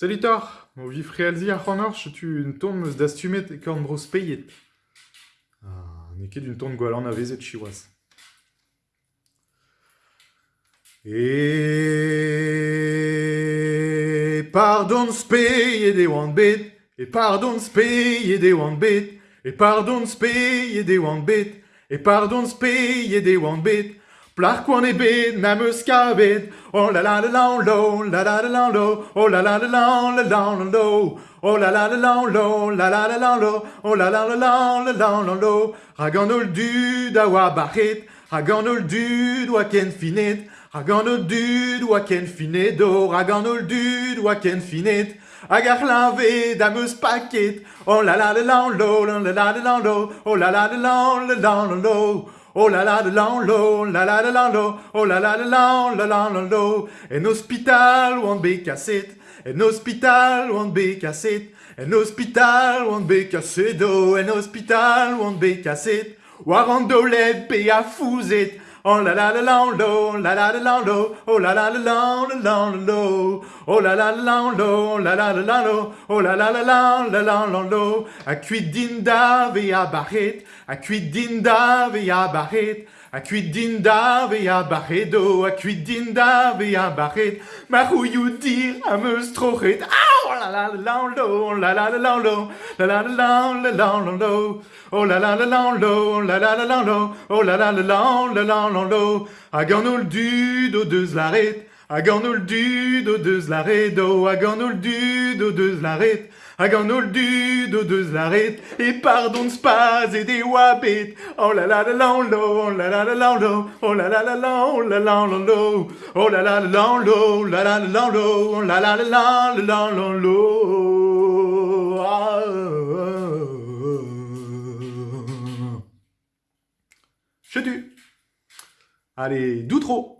Salut Thor, o vi frealzi ar c'honor, tu une tourne meus d'astumet e korn bros peiet. Ah, ne ket une tourne gwalan a vezet chiwas. E pardon speiet e oan bet, e pardon speiet e oan bet, e pardon speiet e oan bet, e pardon speiet e oan bet, Plar kwan e bet na meus kavet Oh la la la la lo la la la la lo Oh la la la la la la la lo Oh la la la la lo la la la la lo Oh la la la la la la la lo Ragan ol dud a oa barret Ragan ol dud oa ken finet Ragan ol dud oa ken finet do Ragan ol dud oa ken finet Hag ar lave da meus paket Oh la la la la lo la la la la lo Oh la la la la la la la lo Oh la la la la lo, la la la la lo, oh la la la la la la. En hospital oan be kaset, en hospital oan be kaset, en hospital oan be kaset do, en hospital oan be kaset. War an dolet be a fouzet, Oh la la la la la la la la oh la la la la la la oh la la la la la la la la oh la la la la la la la lo. A kuit din da ve a barret, a kuit din da ve a barret, a kuit din da ve a barret do, a kuit din da ve a barret. Ma rouillou dir a meus trochet, ah oh la la la la la la la la la la la la la la la oh la la la la la la la la oh la la la la la la la lo. Hag an ol dud o deus laret, hag an ol dud o deus laret hag an ol dud e spaz e de oa bet, oh la la la la oh la la la la oh la la la la, oh la la la lo, oh la la la la la la la la oh la la la la la la la. Ah, ah, ah. Chetu. Allez, d'où trop